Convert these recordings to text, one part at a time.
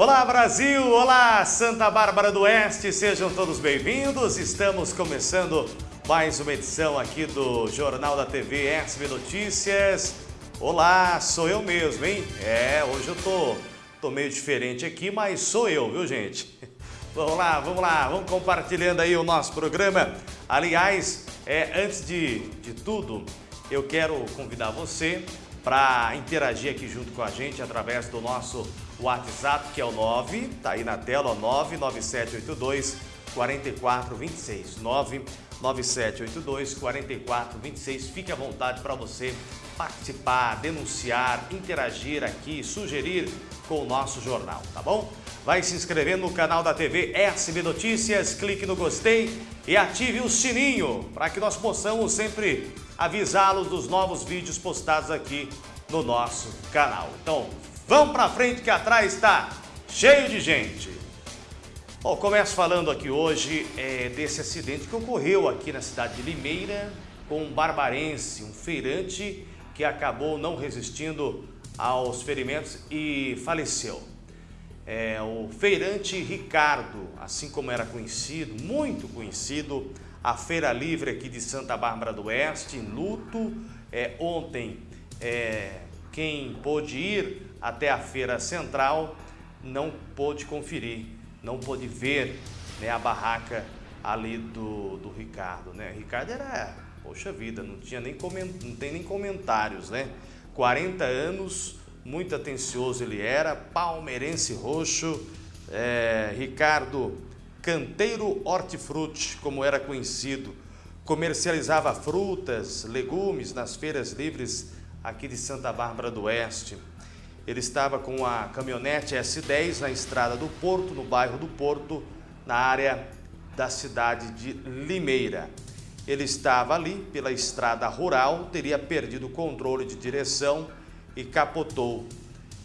Olá Brasil, olá Santa Bárbara do Oeste, sejam todos bem-vindos. Estamos começando mais uma edição aqui do Jornal da TV SB Notícias. Olá, sou eu mesmo, hein? É, hoje eu tô, tô meio diferente aqui, mas sou eu, viu gente? Vamos lá, vamos lá, vamos compartilhando aí o nosso programa. Aliás, é, antes de, de tudo, eu quero convidar você para interagir aqui junto com a gente através do nosso WhatsApp, que é o 9, tá aí na tela, 99782 4426. 99782 4426. Fique à vontade para você participar, denunciar, interagir aqui, sugerir com o nosso jornal, tá bom? Vai se inscrevendo no canal da TV SB Notícias, clique no gostei e ative o sininho para que nós possamos sempre avisá-los dos novos vídeos postados aqui no nosso canal. Então, vamos para frente que atrás está cheio de gente. Bom, começo falando aqui hoje é, desse acidente que ocorreu aqui na cidade de Limeira com um barbarense, um feirante que acabou não resistindo aos ferimentos e faleceu. É, o feirante Ricardo, assim como era conhecido, muito conhecido, a Feira Livre aqui de Santa Bárbara do Oeste, em luto. É, ontem, é, quem pôde ir até a Feira Central não pôde conferir, não pôde ver né, a barraca ali do, do Ricardo. Né? Ricardo era, poxa vida, não, tinha nem coment, não tem nem comentários, né? 40 anos, muito atencioso ele era, palmeirense roxo, é, Ricardo Canteiro Hortifruti, como era conhecido, comercializava frutas, legumes nas feiras livres aqui de Santa Bárbara do Oeste. Ele estava com a caminhonete S10 na estrada do Porto, no bairro do Porto, na área da cidade de Limeira. Ele estava ali pela estrada rural, teria perdido o controle de direção e capotou.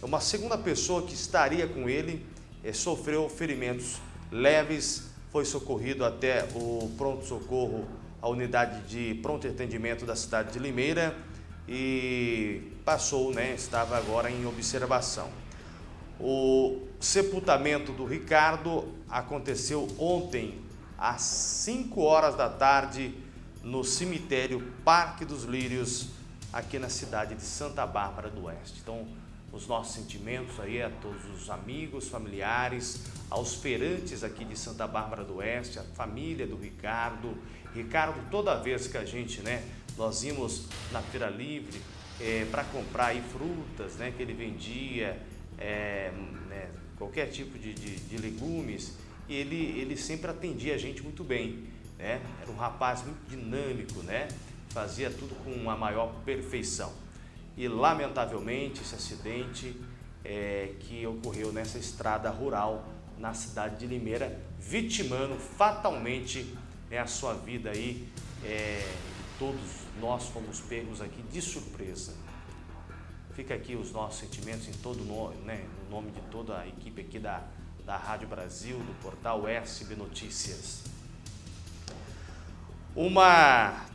Uma segunda pessoa que estaria com ele eh, sofreu ferimentos leves, foi socorrido até o pronto-socorro, a unidade de pronto atendimento da cidade de Limeira e passou, né, estava agora em observação. O sepultamento do Ricardo aconteceu ontem, às 5 horas da tarde, no cemitério Parque dos Lírios, aqui na cidade de Santa Bárbara do Oeste. Então, os nossos sentimentos aí a todos os amigos, familiares, aos feirantes aqui de Santa Bárbara do Oeste, a família do Ricardo. Ricardo, toda vez que a gente, né, nós íamos na Feira Livre é, para comprar aí frutas, né, que ele vendia, é, né, qualquer tipo de, de, de legumes, ele, ele sempre atendia a gente muito bem, né? Era um rapaz muito dinâmico, né? Fazia tudo com a maior perfeição. E lamentavelmente esse acidente é, que ocorreu nessa estrada rural na cidade de Limeira, vitimando fatalmente né, a sua vida aí. É, todos nós fomos pegos aqui de surpresa. Fica aqui os nossos sentimentos em todo nome, né, no nome de toda a equipe aqui da, da Rádio Brasil, do portal SB Notícias. Uma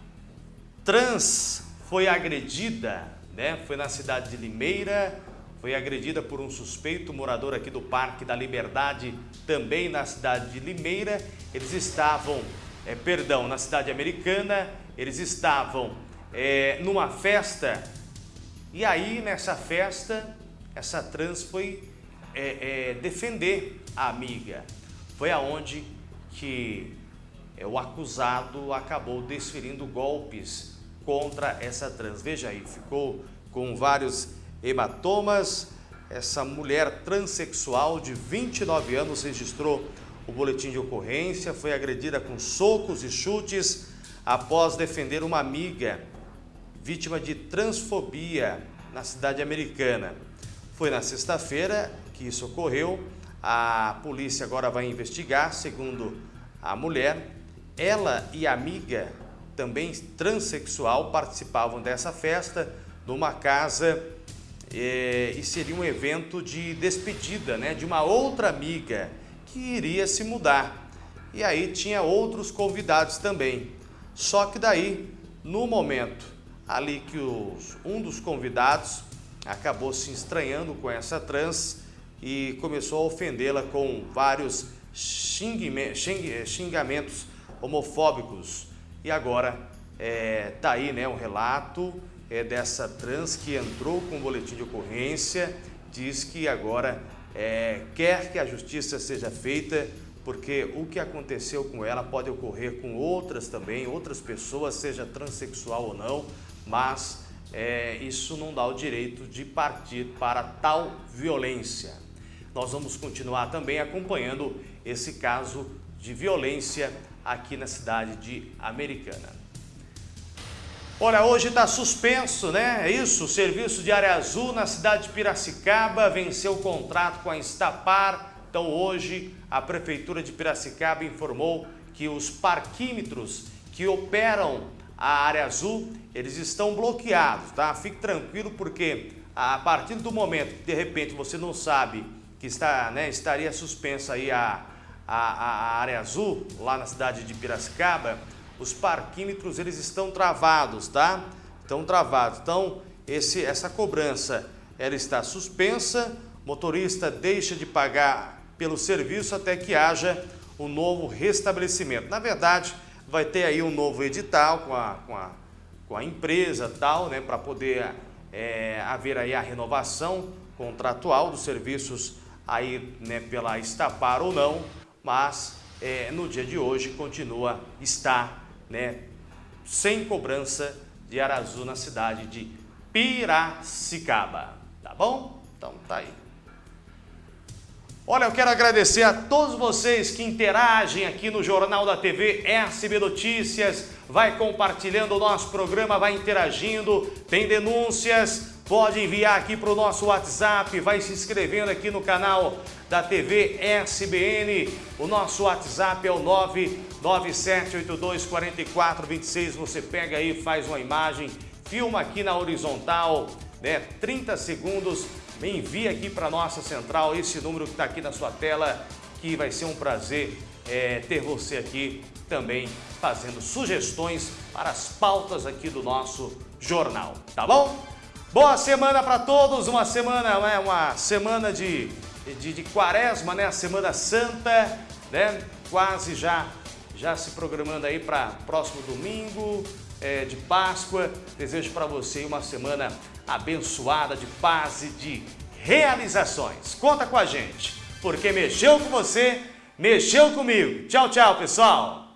trans foi agredida, né? Foi na cidade de Limeira, foi agredida por um suspeito morador aqui do Parque da Liberdade, também na cidade de Limeira. Eles estavam, é, perdão, na cidade americana, eles estavam é, numa festa e aí nessa festa, essa trans foi é, defender a amiga. Foi aonde que o acusado acabou desferindo golpes contra essa trans. Veja aí, ficou com vários hematomas. Essa mulher transexual de 29 anos registrou o boletim de ocorrência, foi agredida com socos e chutes após defender uma amiga vítima de transfobia na cidade americana. Foi na sexta-feira que isso ocorreu. A polícia agora vai investigar, segundo a mulher. Ela e amiga, também transexual, participavam dessa festa numa casa é, e seria um evento de despedida né, de uma outra amiga que iria se mudar. E aí tinha outros convidados também. Só que daí, no momento ali que os, um dos convidados acabou se estranhando com essa trans, e começou a ofendê-la com vários xingamentos homofóbicos. E agora é, tá aí né, um relato é, dessa trans que entrou com o boletim de ocorrência, diz que agora é, quer que a justiça seja feita, porque o que aconteceu com ela pode ocorrer com outras também, outras pessoas, seja transexual ou não, mas é, isso não dá o direito de partir para tal violência. Nós vamos continuar também acompanhando esse caso de violência aqui na cidade de Americana. Olha, hoje está suspenso, né? É isso, o serviço de área azul na cidade de Piracicaba venceu o contrato com a Instapar. Então hoje a Prefeitura de Piracicaba informou que os parquímetros que operam a área azul, eles estão bloqueados, tá? Fique tranquilo porque a partir do momento que de repente você não sabe que está, né, estaria suspensa aí a, a, a área azul lá na cidade de Piracicaba, os parquímetros eles estão travados, tá? Estão travados. Então, esse, essa cobrança ela está suspensa, motorista deixa de pagar pelo serviço até que haja um novo restabelecimento. Na verdade, vai ter aí um novo edital com a, com a, com a empresa tal, né, para poder é, haver aí a renovação contratual dos serviços aí, né, pela Estapar ou não, mas é, no dia de hoje continua, está, né, sem cobrança de Arazu na cidade de Piracicaba, tá bom? Então tá aí. Olha, eu quero agradecer a todos vocês que interagem aqui no Jornal da TV SB Notícias. Vai compartilhando o nosso programa, vai interagindo, tem denúncias, pode enviar aqui para o nosso WhatsApp, vai se inscrevendo aqui no canal da TV SBN. O nosso WhatsApp é o 997824426. Você pega aí, faz uma imagem, filma aqui na horizontal, né? 30 segundos me envie aqui para a nossa central esse número que está aqui na sua tela, que vai ser um prazer é, ter você aqui também fazendo sugestões para as pautas aqui do nosso jornal, tá bom? Boa semana para todos, uma semana, né, uma semana de, de, de quaresma, né, a Semana Santa, né, quase já, já se programando aí para próximo domingo, é, de Páscoa. Desejo para você uma semana abençoada de paz e de realizações. Conta com a gente, porque mexeu com você, mexeu comigo. Tchau, tchau, pessoal!